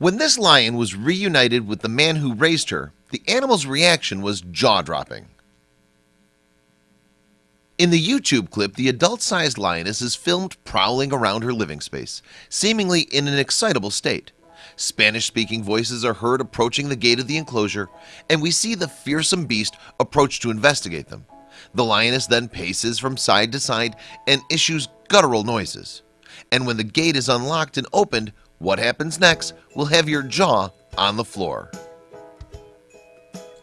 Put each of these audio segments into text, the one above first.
When this lion was reunited with the man who raised her, the animal's reaction was jaw-dropping. In the YouTube clip, the adult-sized lioness is filmed prowling around her living space, seemingly in an excitable state. Spanish-speaking voices are heard approaching the gate of the enclosure, and we see the fearsome beast approach to investigate them. The lioness then paces from side to side and issues guttural noises. And when the gate is unlocked and opened, what happens next will have your jaw on the floor.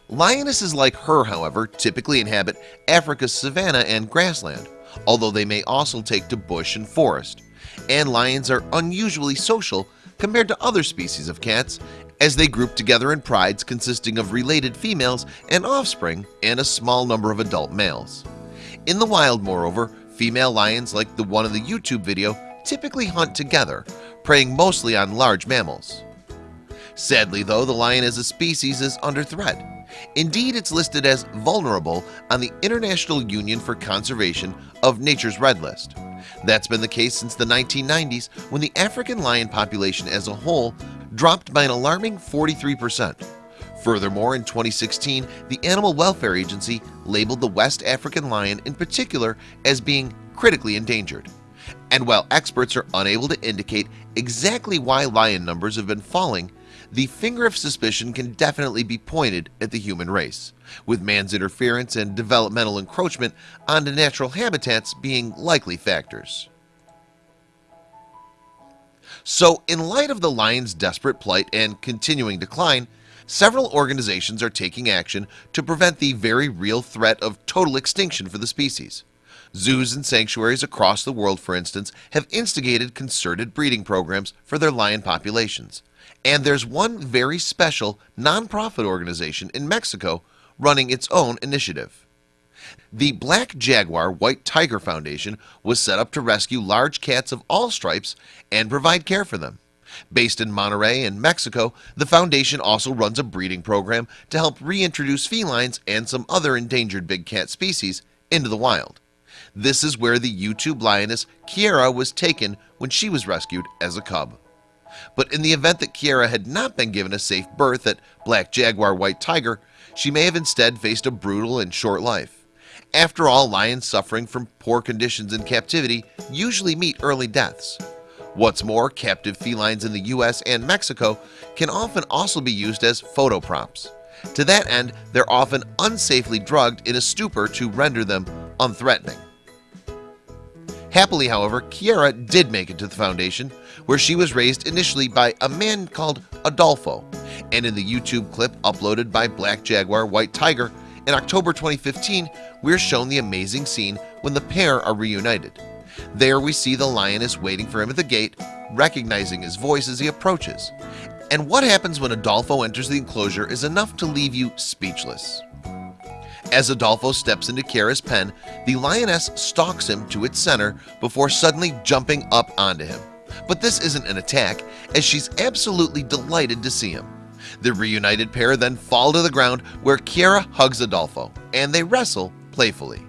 Lionesses like her, however, typically inhabit Africa's savanna and grassland, although they may also take to bush and forest. And lions are unusually social compared to other species of cats as they group together in prides consisting of related females and offspring and a small number of adult males. In the wild, moreover, female lions like the one in the YouTube video typically hunt together, preying mostly on large mammals. Sadly though, the lion as a species is under threat. Indeed, it's listed as vulnerable on the International Union for Conservation of Nature's Red List. That's been the case since the 1990s when the African lion population as a whole dropped by an alarming 43%. Furthermore, in 2016, the Animal Welfare Agency labeled the West African lion in particular as being critically endangered. And while experts are unable to indicate exactly why lion numbers have been falling, the finger of suspicion can definitely be pointed at the human race, with man's interference and developmental encroachment onto natural habitats being likely factors. So in light of the lion's desperate plight and continuing decline, several organizations are taking action to prevent the very real threat of total extinction for the species. Zoos and sanctuaries across the world, for instance, have instigated concerted breeding programs for their lion populations. And there's one very special nonprofit organization in Mexico running its own initiative. The Black Jaguar White Tiger Foundation was set up to rescue large cats of all stripes and provide care for them. Based in Monterrey in Mexico, the foundation also runs a breeding program to help reintroduce felines and some other endangered big cat species into the wild. This is where the YouTube lioness Kiera was taken when she was rescued as a cub. But in the event that Kiera had not been given a safe birth at Black Jaguar White Tiger, she may have instead faced a brutal and short life. After all, lions suffering from poor conditions in captivity usually meet early deaths. What's more, captive felines in the US and Mexico can often also be used as photo props. To that end, they're often unsafely drugged in a stupor to render them unthreatening. Happily, however, Kiera did make it to the foundation, where she was raised initially by a man called Adolfo, and in the YouTube clip uploaded by Black Jaguar White Tiger in October 2015, we're shown the amazing scene when the pair are reunited. There we see the lioness waiting for him at the gate, recognizing his voice as he approaches. And what happens when Adolfo enters the enclosure is enough to leave you speechless. As Adolfo steps into Kiera's pen, the lioness stalks him to its center before suddenly jumping up onto him. But this isn't an attack, as she's absolutely delighted to see him. The reunited pair then fall to the ground where Kiera hugs Adolfo, and they wrestle playfully.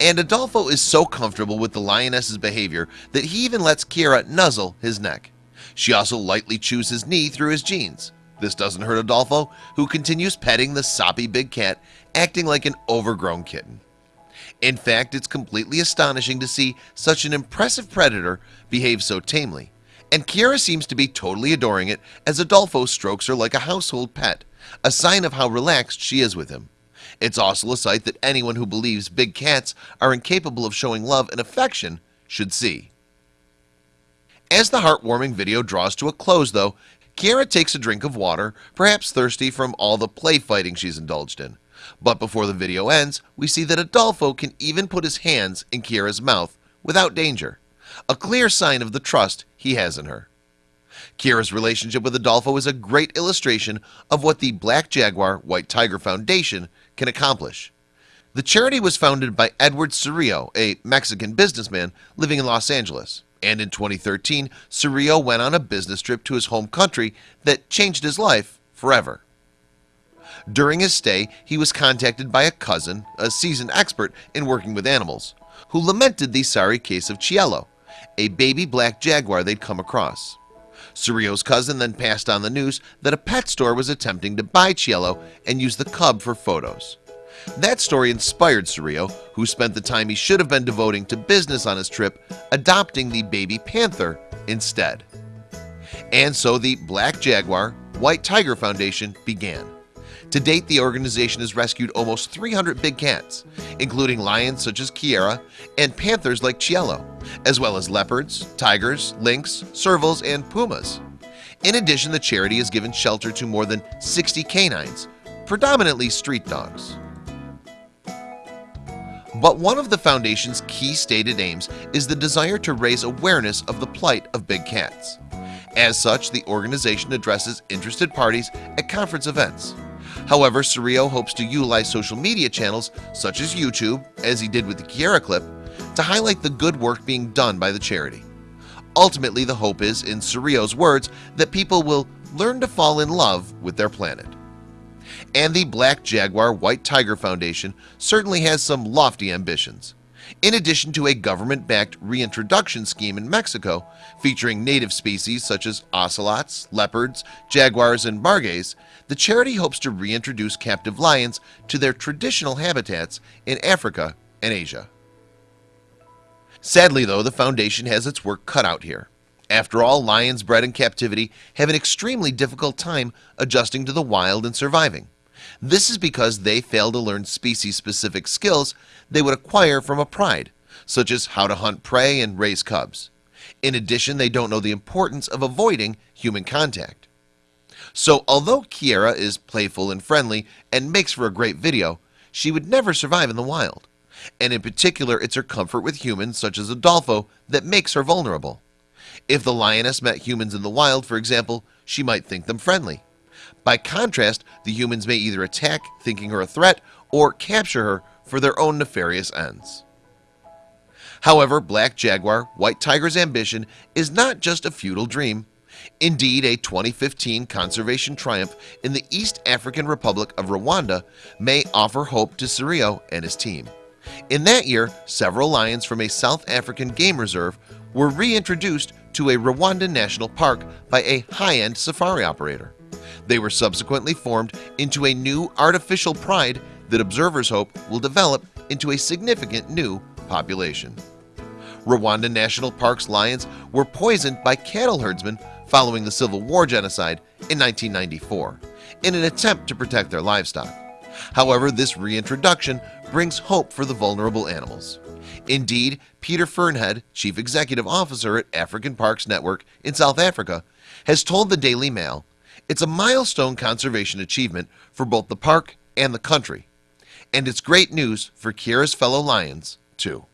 And Adolfo is so comfortable with the lioness's behavior that he even lets Kiera nuzzle his neck. She also lightly chews his knee through his jeans. This doesn't hurt Adolfo, who continues petting the soppy big cat, acting like an overgrown kitten. In fact, it's completely astonishing to see such an impressive predator behave so tamely. And Kiera seems to be totally adoring it as Adolfo strokes her like a household pet, a sign of how relaxed she is with him. It's also a sight that anyone who believes big cats are incapable of showing love and affection should see. As the heartwarming video draws to a close though, Kiera takes a drink of water, perhaps thirsty from all the play fighting she's indulged in. But before the video ends, we see that Adolfo can even put his hands in Kiera's mouth without danger. A clear sign of the trust he has in her. Kiera's relationship with Adolfo is a great illustration of what the Black Jaguar White Tiger Foundation can accomplish. The charity was founded by Edward Cerrillo, a Mexican businessman living in Los Angeles and in 2013 Cerrillo went on a business trip to his home country that changed his life forever. During his stay he was contacted by a cousin a seasoned expert in working with animals who lamented the sorry case of Cielo a baby black jaguar they'd come across. Cirillo's cousin then passed on the news that a pet store was attempting to buy Cielo and use the cub for photos that story inspired Cirillo who spent the time he should have been devoting to business on his trip adopting the baby panther instead. And so the Black Jaguar White Tiger Foundation began. To date the organization has rescued almost 300 big cats including lions such as Kiera and panthers like Cielo as well as leopards tigers lynx servals and pumas. In addition the charity has given shelter to more than 60 canines predominantly street dogs but one of the foundation's key stated aims is the desire to raise awareness of the plight of big cats. As such the organization addresses interested parties at conference events. However, Cirillo hopes to utilize social media channels such as YouTube as he did with the Kiera clip to highlight the good work being done by the charity. Ultimately the hope is in Cirillo's words that people will learn to fall in love with their planet and the Black Jaguar White Tiger Foundation certainly has some lofty ambitions. In addition to a government-backed reintroduction scheme in Mexico featuring native species such as ocelots leopards jaguars and margays the charity hopes to reintroduce captive lions to their traditional habitats in Africa and Asia. Sadly though the foundation has its work cut out here after all lions bred in captivity have an extremely difficult time adjusting to the wild and surviving. This is because they fail to learn species-specific skills they would acquire from a pride such as how to hunt prey and raise cubs. In addition they don't know the importance of avoiding human contact. So although Kiera is playful and friendly and makes for a great video she would never survive in the wild. And in particular it's her comfort with humans such as Adolfo that makes her vulnerable if the lioness met humans in the wild for example she might think them friendly. By contrast the humans may either attack thinking her a threat or capture her for their own nefarious ends. However Black Jaguar White Tiger's ambition is not just a futile dream. Indeed a 2015 conservation triumph in the East African Republic of Rwanda may offer hope to Cirillo and his team. In that year several lions from a South African game reserve were reintroduced to a Rwandan National Park by a high-end safari operator. They were subsequently formed into a new artificial pride that observers hope will develop into a significant new population. Rwanda National Park's lions were poisoned by cattle herdsmen following the Civil War genocide in 1994 in an attempt to protect their livestock. However, this reintroduction brings hope for the vulnerable animals Indeed, Peter Fearnhead, Chief Executive Officer at African Parks Network in South Africa has told the Daily Mail it's a milestone conservation achievement for both the park and the country. And it's great news for Kiera's fellow lions too